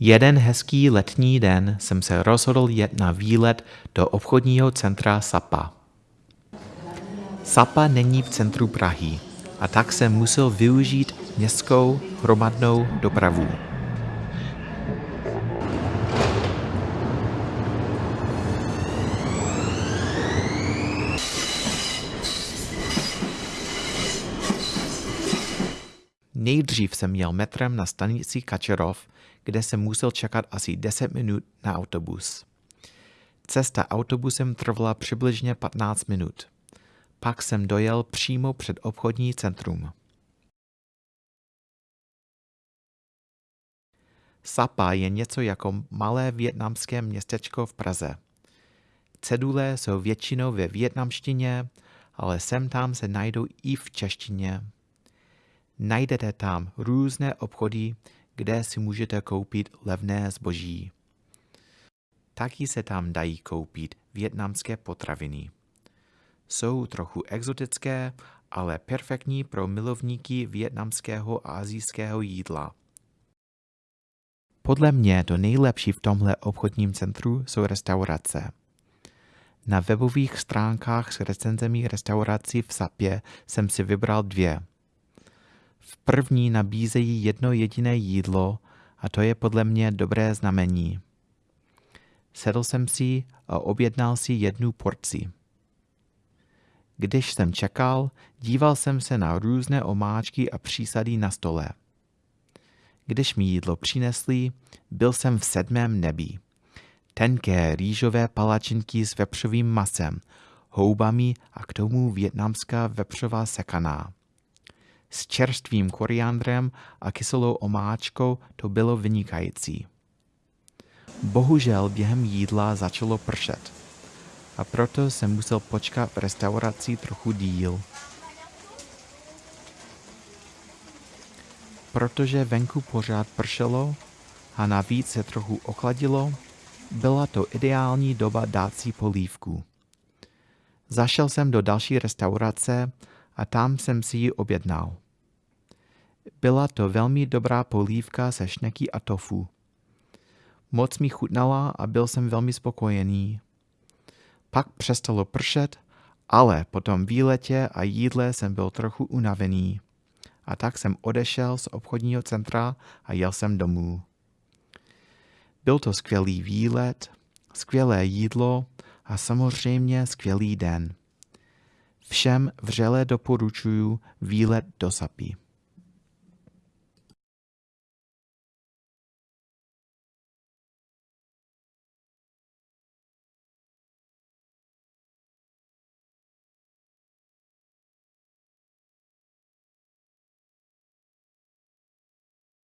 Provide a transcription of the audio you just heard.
Jeden hezký letní den jsem se rozhodl jet na výlet do obchodního centra Sapa. Sapa není v centru Prahy a tak jsem musel využít městskou hromadnou dopravu. Nejdřív jsem jel metrem na stanici Kačerov, kde jsem musel čekat asi 10 minut na autobus. Cesta autobusem trvala přibližně 15 minut. Pak jsem dojel přímo před obchodní centrum. Sapa je něco jako malé větnamské městečko v Praze. Cedule jsou většinou ve větnamštině, ale sem tam se najdou i v češtině. Najdete tam různé obchody, kde si můžete koupit levné zboží. Taky se tam dají koupit větnamské potraviny. Jsou trochu exotické, ale perfektní pro milovníky větnamského a azijského jídla. Podle mě to nejlepší v tomhle obchodním centru jsou restaurace. Na webových stránkách s recenzemi restaurací v Sapě jsem si vybral dvě. V první nabízejí jedno jediné jídlo a to je podle mě dobré znamení. Sedl jsem si a objednal si jednu porci. Když jsem čekal, díval jsem se na různé omáčky a přísady na stole. Když mi jídlo přinesli, byl jsem v sedmém nebi. Tenké rýžové palačinky s vepřovým masem, houbami a k tomu větnamská vepřová sekaná. S čerstvým koriandrem a kyselou omáčkou to bylo vynikající. Bohužel během jídla začalo pršet a proto jsem musel počkat v restauraci trochu díl. Protože venku pořád pršelo a navíc se trochu ochladilo, byla to ideální doba dát si polívku. Zašel jsem do další restaurace a tam jsem si ji objednal. Byla to velmi dobrá polívka se šneky a tofu. Moc mi chutnala a byl jsem velmi spokojený. Pak přestalo pršet, ale po tom výletě a jídle jsem byl trochu unavený. A tak jsem odešel z obchodního centra a jel jsem domů. Byl to skvělý výlet, skvělé jídlo a samozřejmě skvělý den. Všem vřele doporučuji výlet do Sapí.